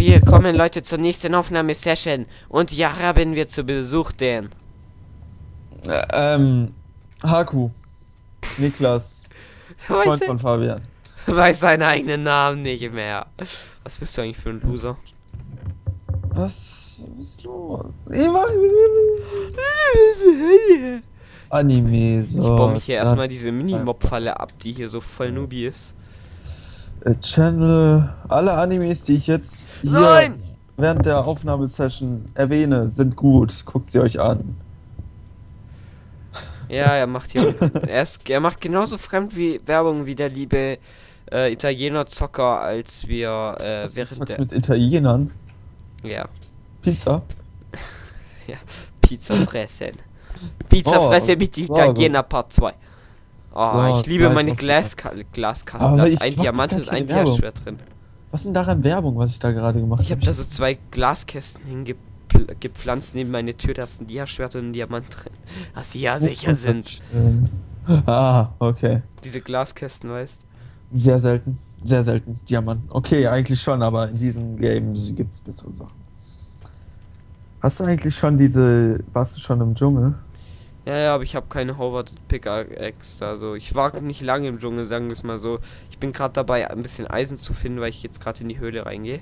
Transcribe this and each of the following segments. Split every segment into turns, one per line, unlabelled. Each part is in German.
wir kommen Leute zur nächsten Aufnahmesession und ja, haben wir zu Besuch den.
Äh, ähm, Haku. Niklas. Freund
Weiß,
von Fabian.
weiß seinen eigenen Namen nicht mehr. Was bist du eigentlich für ein Loser?
Was, was ist los? Ich mach Anime, so.
Ich baue mich hier erstmal diese Mini-Mob-Falle ab, die hier so voll Nubi ist.
Äh, Channel. Alle Animes, die ich jetzt hier
Nein!
während der Aufnahmesession erwähne, sind gut. Guckt sie euch an.
Ja, er macht hier. er, ist, er macht genauso fremd wie Werbung wie der liebe äh, Italiener Zocker, als wir äh,
Was
während der.
mit Italienern?
Ja,
Pizza?
Pizza fressen. Pizza
Oh,
fressen mit Italiener Part 2. Oh,
So,
ich liebe
Slice
meine
of
Glaska Glaskasten.
Aber
Da ist ein Diamant und ein. Diaschwert drin.
Was ist denn daran Werbung, was ich da gerade gemacht
Ich habe da so zwei Glaskästen hingepflanzt neben meine Tür. Da ist ein Diaschwert und ein Diamant drin. Dass sie ja sicher sind.
Ah, okay.
Diese Glaskästen, weißt
Sehr selten. Sehr selten. Diamant. Okay, eigentlich schon, aber in diesem Game gibt es bessere Sachen. Hast du eigentlich schon diese. Warst du schon im Dschungel?
Ja, ja, aber ich habe keine Howard Pickaxe. Also ich war nicht lange im Dschungel, sagen wir es mal so. Ich bin gerade dabei, ein bisschen Eisen zu finden, weil ich jetzt gerade in die Höhle reingehe.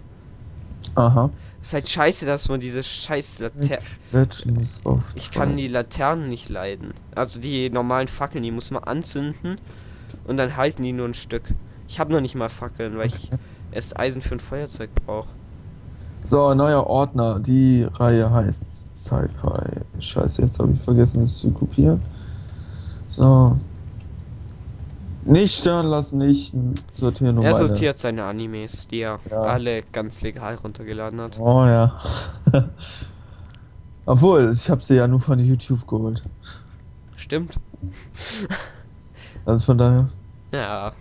Aha.
Ist halt scheiße, dass man diese scheiß Laternen. Ich kann die Laternen nicht leiden. Also die normalen Fackeln, die muss man anzünden und dann halten die nur ein Stück. Ich habe noch nicht mal Fackeln, weil ich erst Eisen für ein Feuerzeug brauche.
So, neuer Ordner. Die Reihe heißt Sci-Fi. Scheiße, jetzt habe ich vergessen, es zu kopieren. So. Nicht stören lassen, nicht sortieren nur
Er sortiert seine Animes, die er
Ja.
alle ganz legal runtergeladen hat.
Oh ja. Obwohl, ich habe sie ja nur von YouTube geholt.
Stimmt.
Also von daher.
Ja.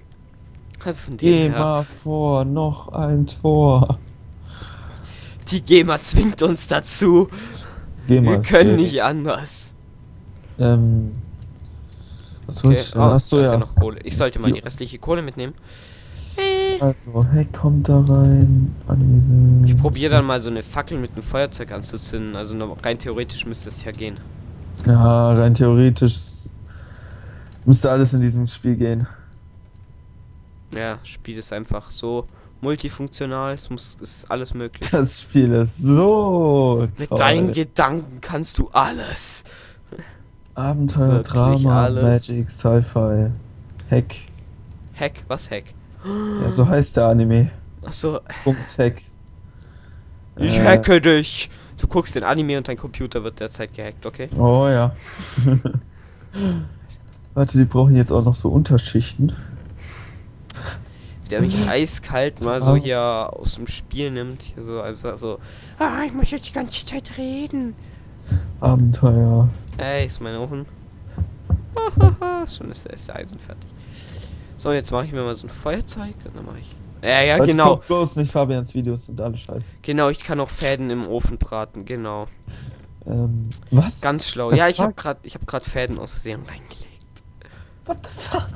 Also von
Geh
dem her.
mal vor, noch ein Tor.
Die GEMA zwingt uns dazu.
Geh mal.
Wir können nicht anders.
Ähm. Was
Okay.
ich denn?
Oh,
Achso,
ja
ja.
noch Kohle. Ich sollte mal
Die-
die restliche Kohle mitnehmen.
Also, hey, kommt da rein.
Ich probiere dann mal so eine Fackel mit einem Feuerzeug anzuzünden. Also rein theoretisch müsste es ja gehen.
Ja, rein theoretisch müsste alles in diesem Spiel gehen.
Ja, Spiel ist einfach so multifunktional. Es muss ist alles möglich.
Das Spiel ist so
Mit
toll.
deinen Gedanken kannst du alles.
Abenteuer,
Wirklich
Drama,
alles.
Magic, Sci-Fi, Hack.
Hack, was Hack?
Ja, so heißt der Anime.
Achso,
Punkt Hack.
ich
Äh,
hacke dich. Du guckst den Anime und dein Computer wird derzeit gehackt, okay?
Oh ja. Warte, die brauchen jetzt auch noch so Unterschichten.
Der mich eiskalt mal so hier aus dem Spiel nimmt. Hier so, also so. Ah, ich muss jetzt die ganze Zeit reden.
Abenteuer.
Ey, ist mein Ofen. Hahaha, Schon ist, der Eisen fertig. So, jetzt mache ich mir mal so ein Feuerzeug und dann mache ich. Ja, ja,
Leute,
genau.
guckt bloß nicht Fabians Videos, sind alle scheiße.
Genau, ich kann auch Fäden im Ofen braten, genau.
Ähm, was?
Ganz schlau.
The
Ja, ich habe gerade ich habe gerade Fäden aus Versehen reingelegt.
What the fuck?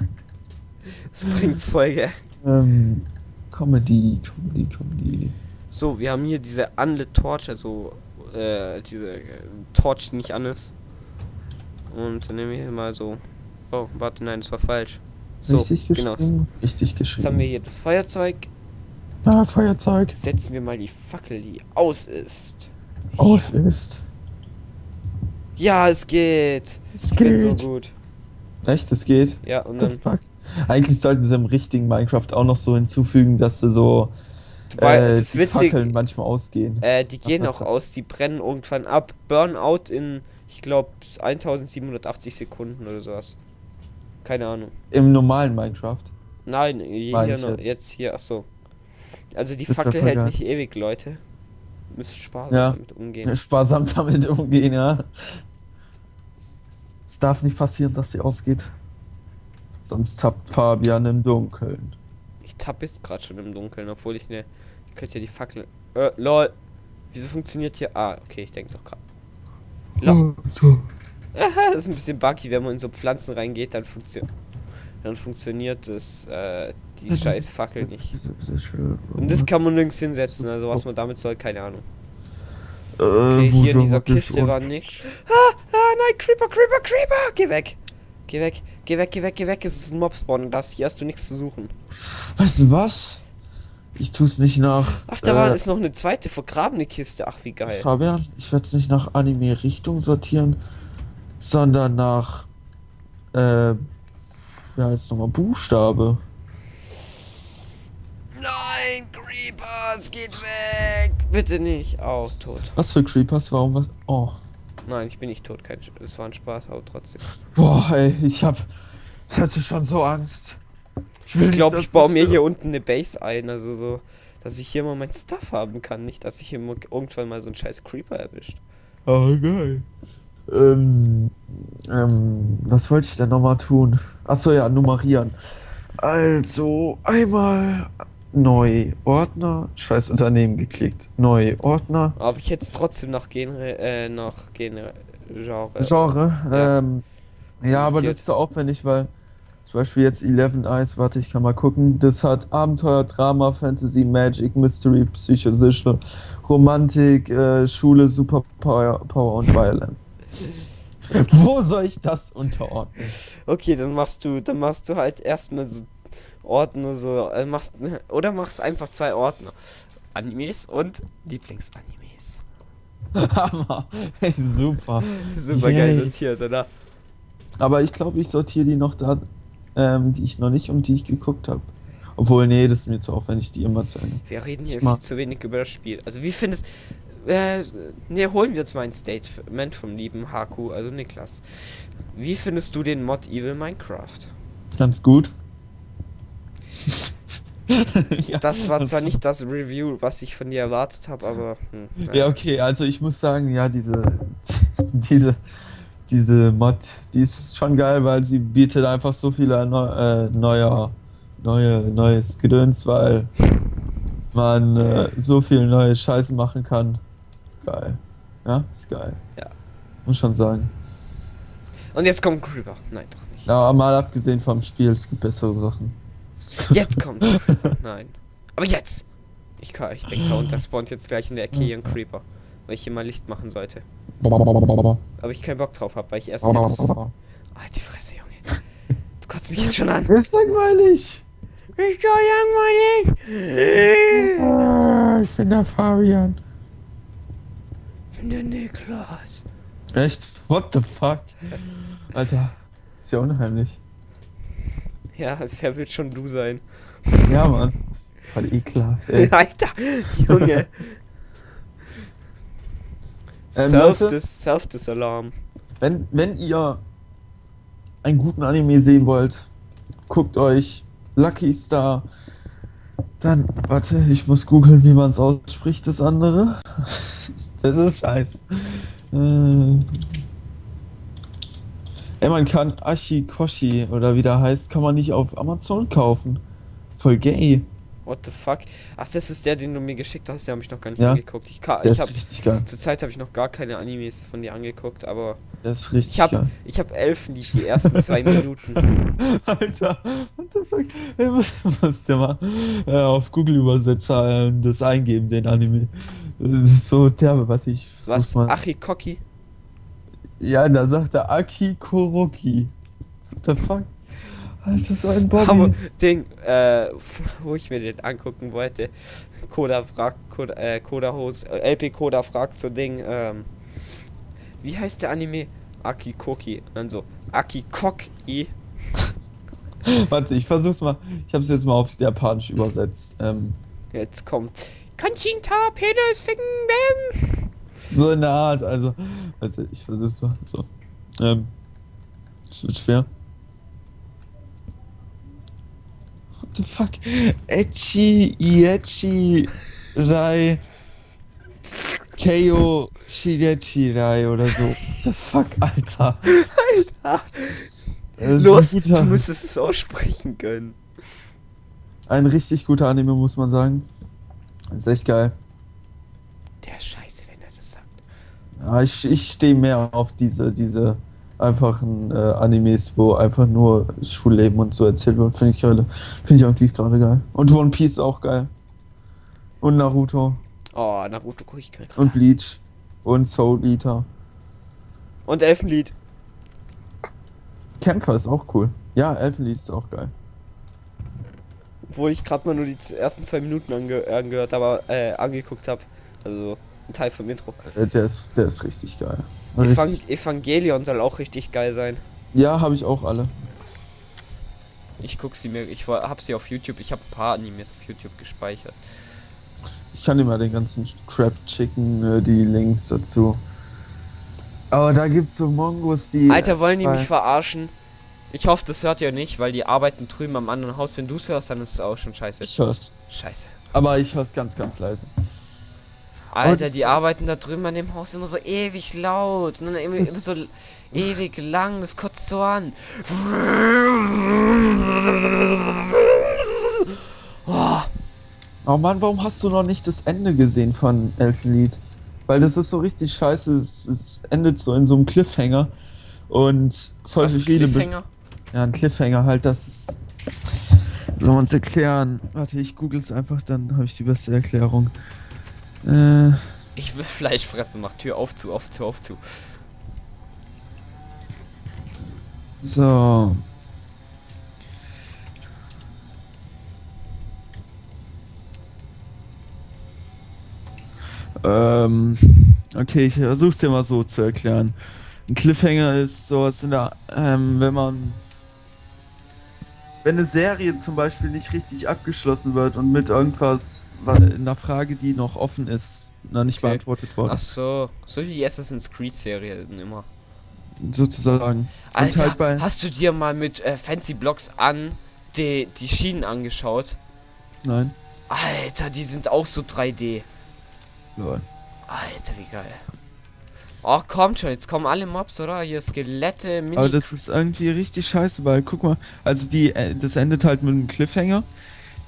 Das bringt's voll, gell?
Ähm, Comedy, Comedy, Comedy.
So, wir haben hier diese Unlit Torch, also äh, diese äh, Torch, die nicht an ist. Und dann nehmen wir hier mal so. Oh, warte, nein, das war falsch. So,
Richtig
genau.
geschrieben. Richtig
Jetzt haben
geschrieben.
wir hier das Feuerzeug.
Ah, Feuerzeug.
Setzen wir mal die Fackel, die aus ist.
Aus ist.
Ja, es geht.
Es
Ich bin so
geht.
gut.
Echt, es geht.
Ja, und
What
dann.
Eigentlich sollten sie im richtigen Minecraft auch noch so hinzufügen, dass sie so
Weil
äh,
das
die
Witzige,
Fackeln manchmal ausgehen.
Äh, die gehen auch aus, die brennen irgendwann ab. Burnout in, ich glaube, 1780 Sekunden oder sowas. Keine Ahnung.
Im normalen Minecraft.
Nein, hier, hier noch,
jetzt.
jetzt. hier, achso. Also die
Das
Fackel hält
geil.
nicht ewig, Leute. Müsst sparsam
Ja.
damit umgehen.
Sparsam damit umgehen, ja. Es darf nicht passieren, dass sie ausgeht. Sonst tappt Fabian im Dunkeln.
Ich tapp jetzt gerade schon im Dunkeln, obwohl ich ne. Ich könnte ja die Fackel. Äh, lol. Wieso funktioniert hier. Ah, okay, ich denke doch gerade. Lol.
so.
Aha, das ist ein bisschen buggy, wenn man in so Pflanzen reingeht, dann funktioniert. dann funktioniert das, äh, die scheiß Fackel nicht. Und das kann man nirgends hinsetzen, also was man damit soll, keine Ahnung. Okay, hier in dieser Kiste war nix. Ah, ah, nein, Creeper, Creeper, Creeper! Geh weg! Geh weg, geh weg, geh weg, geh weg. Es ist ein Mob-Spawn und das hier hast du nichts zu suchen.
Weißt du was? Ich tu's nicht nach.
Ach, da äh, war ist noch eine zweite vergrabene Kiste. Ach, wie geil.
Fabian, ich werde es nicht nach Anime-Richtung sortieren, sondern nach. Äh. Ja, jetzt nochmal Buchstabe.
Nein, Creepers, geht weg! Bitte nicht. Auch oh, tot.
Was für Creepers? Warum was? Oh.
Nein, ich bin nicht tot. Kein, es war ein Spaß, aber trotzdem.
Boah, ey, ich hab. Ich hatte schon so Angst.
Ich, ich glaube, ich baue mir hier unten eine Base ein, also so, dass ich hier mal mein Stuff haben kann, nicht, dass ich hier irgendwann mal so einen scheiß Creeper erwischt.
Oh, geil. Ähm, ähm, was wollte ich denn nochmal tun? Achso, ja, nummerieren. Also, einmal neu Ordner, scheiß Unternehmen geklickt. Neu Ordner.
Aber ich jetzt trotzdem nach Genre, äh, nach Genre.
Genre, ja. ähm, ja, aber das ist so aufwendig, weil zum Beispiel jetzt 11 Eyes, warte, ich kann mal gucken. Das hat Abenteuer, Drama, Fantasy, Magic, Mystery, Psychosicher, Romantik, äh, Schule, Superpower Power und Violence. Wo soll ich das unterordnen?
Okay, dann machst du, dann machst du halt erstmal so Ordner so, äh, machst oder machst einfach zwei Ordner. Animes und Lieblingsanimes.
Hammer. Hey, super.
super geil sortiert, oder?
Aber ich glaube, ich sortiere die noch da ähm, die ich noch nicht und die ich geguckt habe. Obwohl, nee, das ist mir zu aufwendig, die immer zu Ende.
Wir reden hier viel zu wenig über das Spiel. Also, wie findest äh, ne, holen wir uns mal ein Statement vom lieben Haku, also Niklas. Wie findest du den Mod Evil Minecraft?
Ganz gut.
ja, das war zwar nicht das Review, was ich von dir erwartet habe, aber.
Hm, ja. ja, okay, also ich muss sagen, ja, diese. diese diese Mod, die ist schon geil, weil sie bietet einfach so viele neu, äh, neuer, neue, neues Gedöns, weil man äh, so viel neue Scheiße machen kann. Ist geil. Ja, ist geil.
Ja.
Muss schon sagen.
Und jetzt kommt Creeper. Nein, doch nicht.
Ja, mal abgesehen vom Spiel, es gibt bessere Sachen.
Jetzt kommt. Nein. Aber jetzt! Ich, kann, ich denke, da unten spawnt jetzt gleich in der Ecke hier ein Creeper weil ich hier mal Licht machen sollte. Aber ich keinen Bock drauf habe, weil ich erst jetzt... Halt die Fresse, Junge. Du kotzt mich jetzt schon an.
Ist langweilig.
Ist so
langweilig. Ich bin der Fabian.
Ich bin der Niklas.
Echt? What the fuck? Alter, ist ja unheimlich.
Ja, wer will schon du sein?
Ja, Mann. Voll ekelhaft, ey.
Alter, Junge. Self-Dis-Alarm. Self
wenn, wenn ihr einen guten Anime sehen wollt, guckt euch Lucky Star. Dann, warte, ich muss googeln, wie man es ausspricht, das andere. das ist scheiße. Äh, ey, man kann Ashikoshi oder wie der heißt, kann man nicht auf Amazon kaufen. Voll gay.
What the fuck? Ach, das ist der, den du mir geschickt hast. Den habe ich noch gar nicht
ja.
angeguckt. Ich, kann,
der
ich
ist richtig geil.
Zur Zeit habe ich noch gar keine Animes von dir angeguckt, aber.
Das ist richtig
ich hab,
geil.
Ich habe Elfen, die, die ersten zwei Minuten.
Alter, what the fuck? Hey, was musst du mal äh, auf Google Übersetzer äh, das eingeben, den Anime. Das ist so derbe, warte, ich
Was? Achikoki?
Ja, da sagt er Aki Koroki. What the fuck? Alter, so ein Bobby.
Aber Ding, äh, wo ich mir den angucken wollte. Koda fragt, Koda, äh, Koda Hose, äh, LP Koda fragt so Ding, ähm, wie heißt der Anime? Akikoki. Und dann so, Akikoki.
Warte, ich versuch's mal. Ich hab's jetzt mal aufs Japanisch übersetzt. Ähm,
jetzt kommt. Kanchinta, Penis, Ficken, Bam.
So in der Art, also. Also, ich versuch's mal. So. Ähm. Es wird schwer. the fuck? Echi, Iechi, Rai, Keo, Shirechi Rai oder so. the fuck, Alter.
Alter. Los, du müsstest es aussprechen können.
Ein richtig guter Anime, muss man sagen. ist echt geil.
Der ist scheiße, wenn er das sagt.
Ja, ich, ich stehe mehr auf diese, diese einfachen äh, Animes, wo einfach nur Schulleben und so erzählt wird, finde ich geil. Finde ich irgendwie gerade geil. Und One Piece auch geil. Und Naruto.
Oh, Naruto gucke ich gerade.
Und Bleach. Und Soul Eater.
Und Elfenlied.
Kämpfer ist auch cool. Ja, Elfenlied ist auch geil.
Obwohl ich gerade mal nur die ersten zwei Minuten ange angehört, aber äh, angeguckt habe. Also ein Teil vom Intro.
Äh, der ist, der ist richtig geil.
Evang Evangelion soll auch richtig geil sein.
Ja, habe ich auch alle.
Ich guck sie mir, ich hab sie auf YouTube, ich habe ein paar Animes auf YouTube gespeichert.
Ich kann dir mal den ganzen Crab Chicken, äh, die Links dazu. Aber da gibt's so Mongos, die.
Alter, wollen die mich verarschen? Ich hoffe, das hört ihr nicht, weil die arbeiten drüben am anderen Haus. Wenn du es hörst, dann ist es auch schon scheiße.
Ich hör's.
Scheiße.
Aber ich hör's ganz, ganz leise.
Alter, die arbeiten da drüben an dem Haus immer so ewig laut und dann immer, immer so ewig lang, das kotzt so an.
Oh. oh Mann, warum hast du noch nicht das Ende gesehen von Elfenlied? Weil das ist so richtig scheiße, es, es endet so in so einem Cliffhanger und voll Was, viele... Cliffhanger? Ja, ein Cliffhanger halt, das ist... Soll man es erklären? Warte, ich google es einfach, dann habe ich die beste Erklärung.
Äh. Ich will Fleisch fressen, mach Tür auf zu, auf zu, auf zu.
So. Ähm, okay, ich versuch's dir mal so zu erklären. Ein Cliffhanger ist sowas in der, ähm, wenn man wenn eine Serie zum Beispiel nicht richtig abgeschlossen wird und mit irgendwas, einer Frage, die noch offen ist, noch nicht okay. beantwortet worden.
Ach so, so wie die Assassin's Creed Serie immer.
Sozusagen.
Alter, halt hast du dir mal mit äh, Fancy Blocks an die, die Schienen angeschaut?
Nein.
Alter, die sind auch so 3D.
Lol.
Alter, wie geil. Ach, kommt schon, jetzt kommen alle Mobs, oder? Hier Skelette,
Mini. Aber das ist irgendwie richtig scheiße, weil guck mal, also die, äh, das endet halt mit einem Cliffhanger.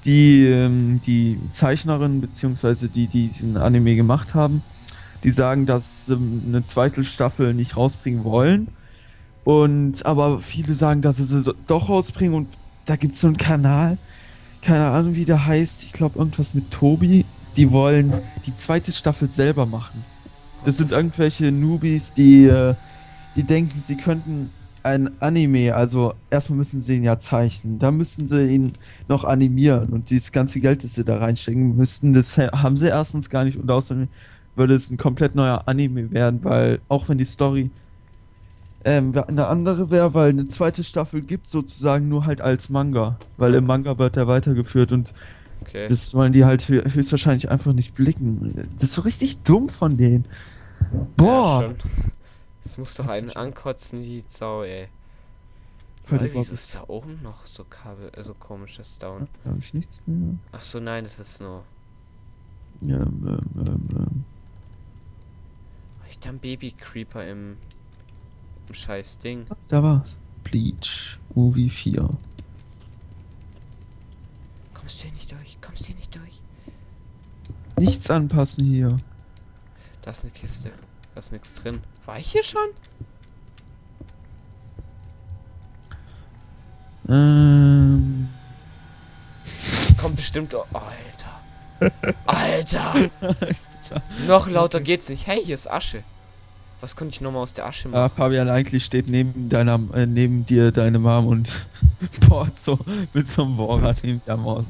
Die, ähm, die Zeichnerin, beziehungsweise die, die diesen Anime gemacht haben, die sagen, dass sie eine zweite Staffel nicht rausbringen wollen. Und, aber viele sagen, dass sie sie doch rausbringen und da gibt es so einen Kanal, keine Ahnung wie der heißt, ich glaube irgendwas mit Tobi. Die wollen die zweite Staffel selber machen. Das sind irgendwelche Newbies, die, äh, die denken, sie könnten ein Anime, also erstmal müssen sie ihn ja zeichnen, dann müssen sie ihn noch animieren und dieses ganze Geld, das sie da reinstecken müssten, das haben sie erstens gar nicht und außerdem würde es ein komplett neuer Anime werden, weil auch wenn die Story ähm, eine andere wäre, weil eine zweite Staffel gibt sozusagen nur halt als Manga, weil im Manga wird er weitergeführt und okay. das wollen die halt höchstwahrscheinlich einfach nicht blicken. Das ist so richtig dumm von denen. Boah! Ja,
das muss doch einen ankotzen wie Sau, ey. Weil, wieso ist da oben noch so Kabel, also komisches Down?
Da hab ich nichts mehr.
Ach so, nein, das ist nur.
Ja, ähm, ähm, ähm.
Ich da ein Baby Creeper im, im scheiß Ding.
Da war's. Bleach, Movie 4.
Kommst du hier nicht durch? Kommst du hier nicht durch?
Nichts anpassen hier.
Da ist eine Kiste. Da ist nichts drin. War ich hier schon?
Ähm.
Kommt bestimmt. Oh, Alter. Alter. Noch lauter geht's nicht. Hey, hier ist Asche. Was konnte ich nochmal aus der Asche
machen? Ja, Fabian, eigentlich steht neben deiner, äh, neben dir deine Mom und bohrt so mit so einem Bohrer neben der Maus.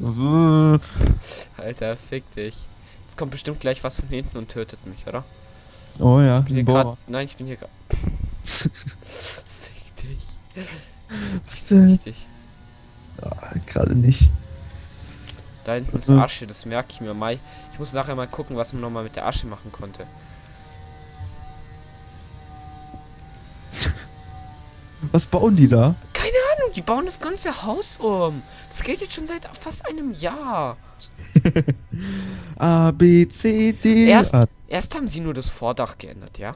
Alter, fick dich. Jetzt kommt bestimmt gleich was von hinten und tötet mich, oder?
Oh ja,
ich bin hier grad, Nein, ich bin hier gerade. Fick dich.
Was denn? Dich. Ah, gerade nicht.
Da hinten ist Asche, das merke ich mir mal. Ich muss nachher mal gucken, was man nochmal mit der Asche machen konnte.
Was bauen die da?
Ahnung, die bauen das ganze Haus um. Das geht jetzt schon seit fast einem Jahr.
A, B, C, D.
Erst, erst haben sie nur das Vordach geändert, ja?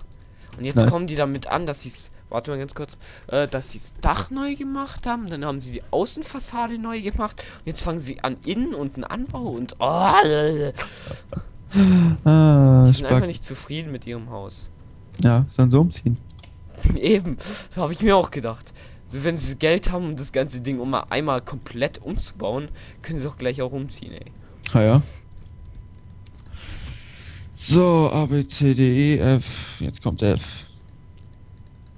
Und jetzt nice. kommen die damit an, dass sie es, warte mal ganz kurz, äh, dass sie das Dach neu gemacht haben. Dann haben sie die Außenfassade neu gemacht. Und jetzt fangen sie an innen und einen Anbau und oh, ah, sie sind einfach nicht zufrieden mit ihrem Haus.
Ja, sollen so umziehen.
Eben, so habe ich mir auch gedacht. Wenn sie Geld haben, um das ganze Ding um einmal komplett umzubauen, können sie auch gleich auch umziehen, ey.
Ah ja. So, A, B, C, D, E, F. Jetzt kommt F.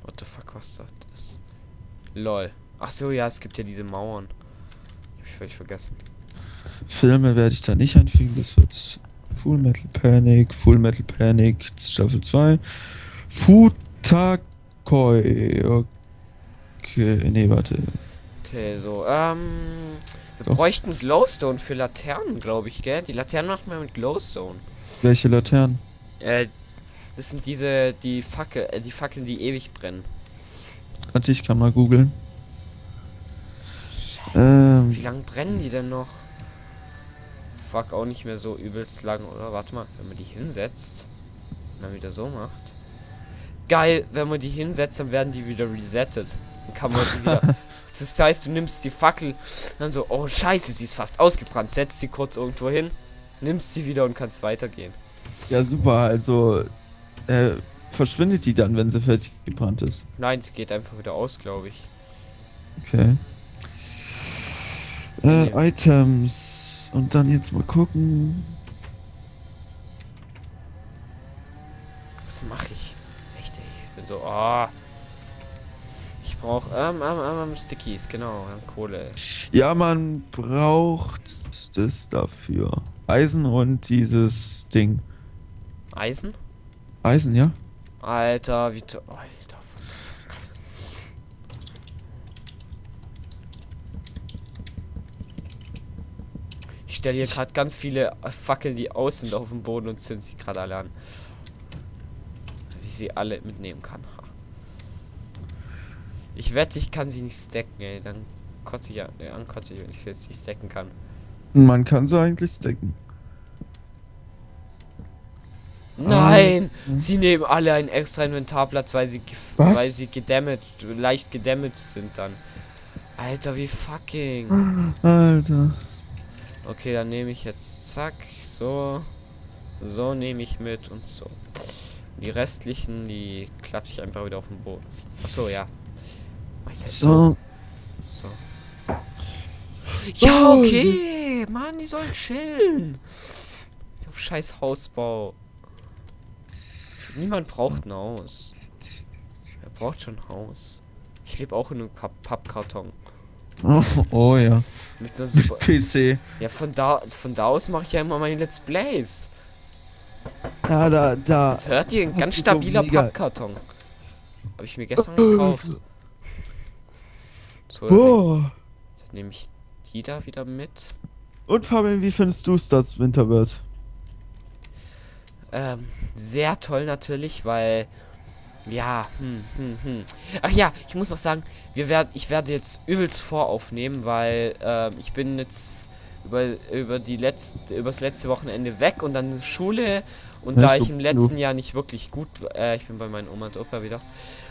What the fuck, was das ist? Lol. Ach so, ja, es gibt ja diese Mauern. Hab ich völlig vergessen.
Filme werde ich da nicht einfügen, das wird Full Metal Panic, Full Metal Panic, Staffel 2. Futakoi. Okay, nee, warte.
Okay, so, ähm. Wir Doch. bräuchten Glowstone für Laternen, glaube ich, gell? Die Laternen machen wir mit Glowstone.
Welche Laternen?
Äh, das sind diese, die Fackel, äh, die Fackeln, die ewig brennen.
Warte, ich kann mal googeln.
Scheiße. Ähm, Wie lange brennen die denn noch? Fuck, auch nicht mehr so übelst lang, oder? Warte mal, wenn man die hinsetzt und dann wieder so macht. Geil, wenn man die hinsetzt, dann werden die wieder resettet. Kann man wieder. das heißt, du nimmst die Fackel, dann so, oh scheiße, sie ist fast ausgebrannt, setzt sie kurz irgendwo hin, nimmst sie wieder und kannst weitergehen.
Ja, super, also äh, verschwindet die dann, wenn sie fertig gebrannt ist?
Nein, sie geht einfach wieder aus, glaube ich.
Okay. Äh, Items. Und dann jetzt mal gucken.
Was mache ich? Echt, ey. Ich bin so, oh. Ich brauche ähm, ähm, ähm, Stickies, genau, Kohle.
Ja, man braucht das dafür. Eisen und dieses Ding.
Eisen?
Eisen, ja.
Alter, wie... Oh, stelle hier gerade ganz viele Fackeln, die außen auf dem Boden und zünd sie gerade alle an. Dass ich sie alle mitnehmen kann. Ich wette, ich kann sie nicht stacken, ey. Dann kotze ich an, äh, ankotze ich, wenn ich sie jetzt nicht stacken kann.
Man kann sie eigentlich stacken.
Nein! Ah, sie nehmen alle einen extra Inventarplatz, weil sie Was? weil sie gedamaged, leicht gedamaged sind dann. Alter, wie fucking.
Alter.
Okay, dann nehme ich jetzt zack, so, so nehme ich mit und so. Die restlichen, die klatsche ich einfach wieder auf den Boden. Achso, ja.
So.
So. Ja, okay. Mann, die sollen chillen. Scheiß Hausbau. Niemand braucht ein Haus. Er braucht schon ein Haus. Ich lebe auch in einem Pappkarton.
Oh, oh ja.
Mit einer super
PC.
Ja, von da, von da aus mache ich ja immer meine Let's Plays.
Ja, da, da.
Das hört ihr, ein ganz stabiler so Pappkarton. Habe ich mir gestern gekauft. So, oh. dann nehme ich die da wieder mit.
Und Fabian, wie findest du es, dass Winter wird?
Ähm, sehr toll natürlich, weil ja, hm, hm, hm. Ach ja, ich muss noch sagen, wir werden, ich werde jetzt übelst voraufnehmen, weil äh, ich bin jetzt über, über die letzte, übers letzte Wochenende weg und dann Schule und Was da ich im letzten? Jahr nicht wirklich gut, äh, ich bin bei meinen Oma und Opa wieder,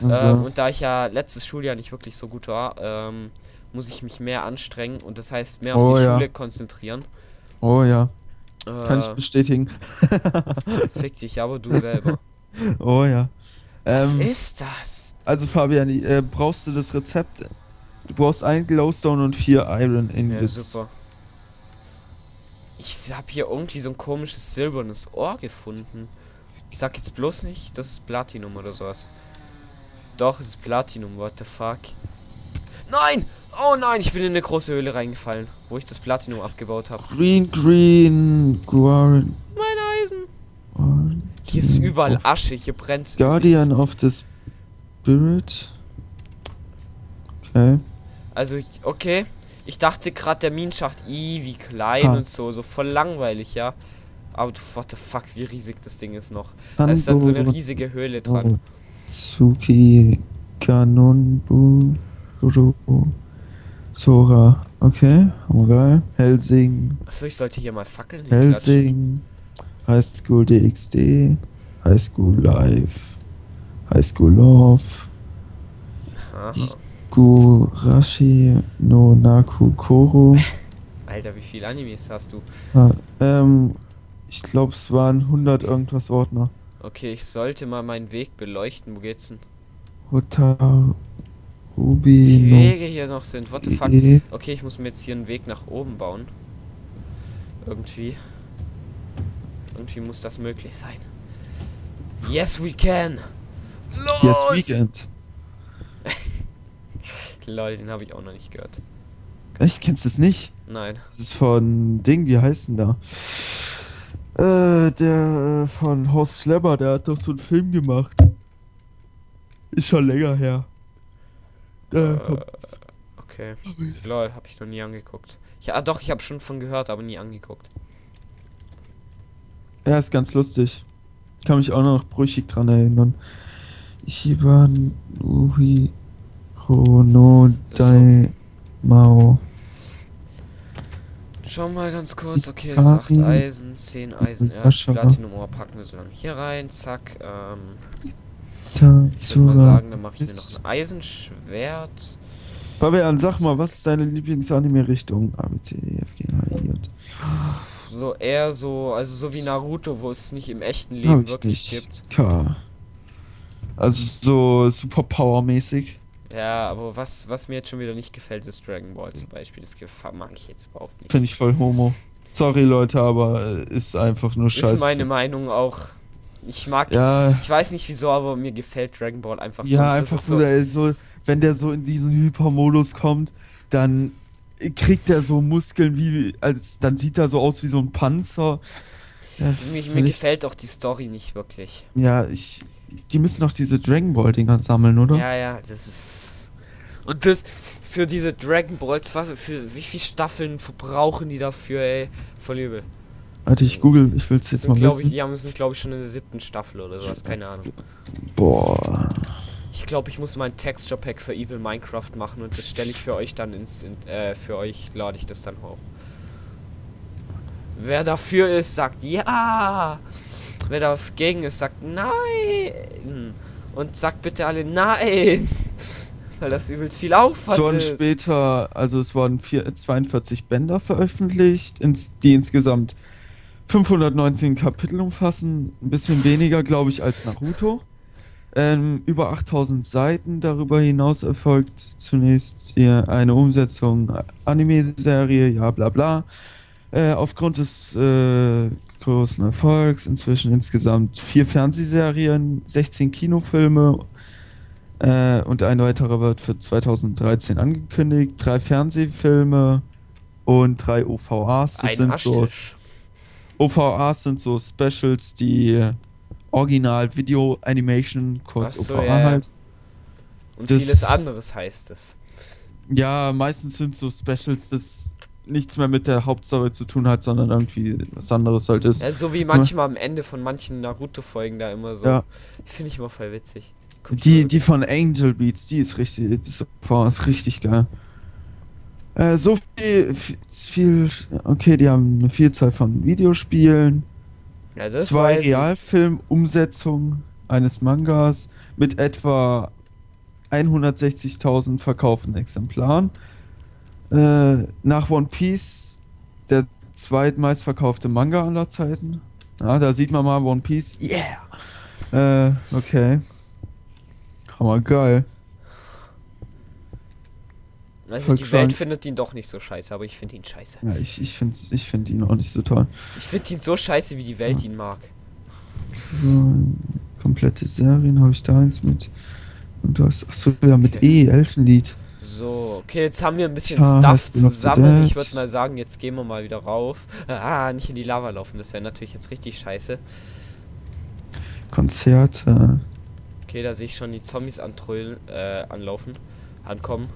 okay. ähm, und da ich ja letztes Schuljahr nicht wirklich so gut war, ähm, muss ich mich mehr anstrengen und das heißt mehr auf oh, die ja. Schule konzentrieren.
Oh ja. Äh, Kann ich bestätigen.
fick dich, aber du selber.
Oh ja.
Was ähm, ist das?
Also Fabian, äh, brauchst du das Rezept? Du brauchst ein Glowstone und vier Iron Ingots. Ja, super.
Ich habe hier irgendwie so ein komisches silbernes Ohr gefunden. Ich sag jetzt bloß nicht, das ist Platinum oder sowas. Doch, es ist Platinum, what the fuck. Nein! Oh nein, ich bin in eine große Höhle reingefallen, wo ich das Platinum abgebaut habe.
Green, green, Guarin.
Mein Eisen. Hier ist überall Asche, hier brennt
Guardian of the Spirit. Okay.
Also, okay. Ich dachte gerade der Minenschacht, i, wie klein ah. und so, so voll langweilig, ja. Aber du, what the fuck, wie riesig das Ding ist noch. Da ist dann so eine riesige Höhle dran.
Tsuki Kanonbu Sora. Okay, haben wir geil. Helsing.
Achso, ich sollte hier mal Fackeln
Helsing. High School DxD, High School Live, High School Love, Gurashi no Naku Koro.
Alter, wie viele Animes hast du?
Ah, ähm, ich glaube, es waren 100 irgendwas Ordner.
Okay, ich sollte mal meinen Weg beleuchten. Wo geht's denn?
Hotar
Ruby. Wie Wege hier noch sind. What the fuck? Okay, ich muss mir jetzt hier einen Weg nach oben bauen. Irgendwie. Irgendwie muss das möglich sein. Yes, we can.
Los! Yes, weekend.
Lol, den habe ich auch noch nicht gehört.
Echt? Kennst du es nicht?
Nein.
Das ist von Ding, wie heißt denn da? Äh, der äh, von Horst Schlepper, der hat doch so einen Film gemacht. Ist schon länger her.
Da äh, kommt. Okay. Lol, hab ich noch nie angeguckt. Ja, ah, doch, ich habe schon von gehört, aber nie angeguckt.
Ja, ist ganz lustig. Kann mich auch noch brüchig dran erinnern. Ichiban Uri Dai Mao.
Schau mal ganz kurz. Okay, das 8 Eisen, 10 Eisen, Erz, Platinum Ohr packen wir so lange hier rein. Zack. Ähm, ich würde mal sagen, dann mache ich mir noch ein Eisenschwert.
Fabian, sag mal, was ist deine Lieblings-Anime-Richtung? A, B, C, D, F, G, H, I, J.
So eher so, also so wie Naruto, wo es nicht im echten Leben wirklich gibt.
K. Also so super powermäßig.
Ja, aber was, was mir jetzt schon wieder nicht gefällt, ist Dragon Ball zum Beispiel. Das mag ich jetzt überhaupt nicht.
Finde ich voll homo. Sorry Leute, aber äh, ist einfach nur scheiße. Ist
meine Meinung auch. Ich mag, ja. ich weiß nicht wieso, aber mir gefällt Dragon Ball einfach so.
Ja, einfach so, so, wenn der so in diesen Hypermodus kommt, dann kriegt er so Muskeln wie, als dann sieht er so aus wie so ein Panzer.
Ja, mir, mir gefällt auch die Story nicht wirklich.
Ja, ich, die müssen doch diese Dragon Ball Dinger sammeln, oder?
Ja, ja, das ist und das für diese Dragon Balls, was für wie viele Staffeln verbrauchen die dafür, ey? Voll übel.
Warte, ich google, ich will es jetzt mal
glaub ich, Die haben sind, glaube ich, schon in der siebten Staffel oder sowas, keine Ahnung.
Boah.
Ich glaube, ich muss mein Texture Pack für Evil Minecraft machen und das stelle ich für euch dann ins, in, äh, für euch lade ich das dann hoch. Wer dafür ist, sagt ja. Wer dagegen ist, sagt nein. Und sagt bitte alle nein. Weil das übelst viel Aufwand
so ist. später, also es wurden vier, 42 Bänder veröffentlicht, ins, die insgesamt 519 Kapitel umfassen, ein bisschen weniger, glaube ich, als Naruto. Ähm, über 8000 Seiten. Darüber hinaus erfolgt zunächst hier eine Umsetzung Anime-Serie, ja bla bla. Äh, aufgrund des äh, großen Erfolgs inzwischen insgesamt vier Fernsehserien, 16 Kinofilme äh, und ein weiterer wird für 2013 angekündigt, drei Fernsehfilme und drei OVAs.
Das ein sind so
OVAs sind so Specials, die Original Video Animation, kurz so, OVA ja. halt.
Und das, vieles anderes heißt es.
Ja, meistens sind so Specials, das nichts mehr mit der Hauptstory zu tun hat, sondern irgendwie was anderes halt ist.
Ja, so wie manchmal am Ende von manchen Naruto-Folgen da immer so. Ja. Finde ich immer voll witzig.
die, die von Angel Beats, die ist richtig, die ist, ist richtig geil. Äh, so viel, viel, okay, die haben eine Vielzahl von Videospielen. Ja, zwei Realfilm-Umsetzungen eines Mangas mit etwa 160.000 verkauften Exemplaren. Äh, nach One Piece der zweitmeistverkaufte Manga aller Zeiten. Ja, da sieht man mal One Piece. Yeah! Äh, okay. Hammer geil.
Also die Welt findet ihn doch nicht so scheiße, aber ich finde ihn scheiße.
Ja, ich, ich finde ich find ihn auch nicht so toll.
Ich finde ihn so scheiße, wie die Welt ja. ihn mag.
So, komplette Serien habe ich da eins mit. Und du hast, achso, ja, mit okay. E, Elfenlied.
So, okay, jetzt haben wir ein bisschen ja, Stuff zusammen. Ich würde mal sagen, jetzt gehen wir mal wieder rauf. Ah, nicht in die Lava laufen, das wäre natürlich jetzt richtig scheiße.
Konzerte.
Okay, da sehe ich schon die Zombies antrollen, äh, anlaufen, ankommen.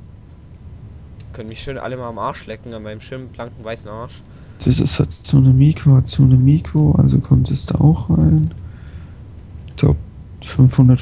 Können mich schön alle mal am Arsch lecken, an meinem schönen blanken weißen Arsch.
Das ist Hatsune Miku, Hatsune Miku, also kommt es da auch rein. Top 500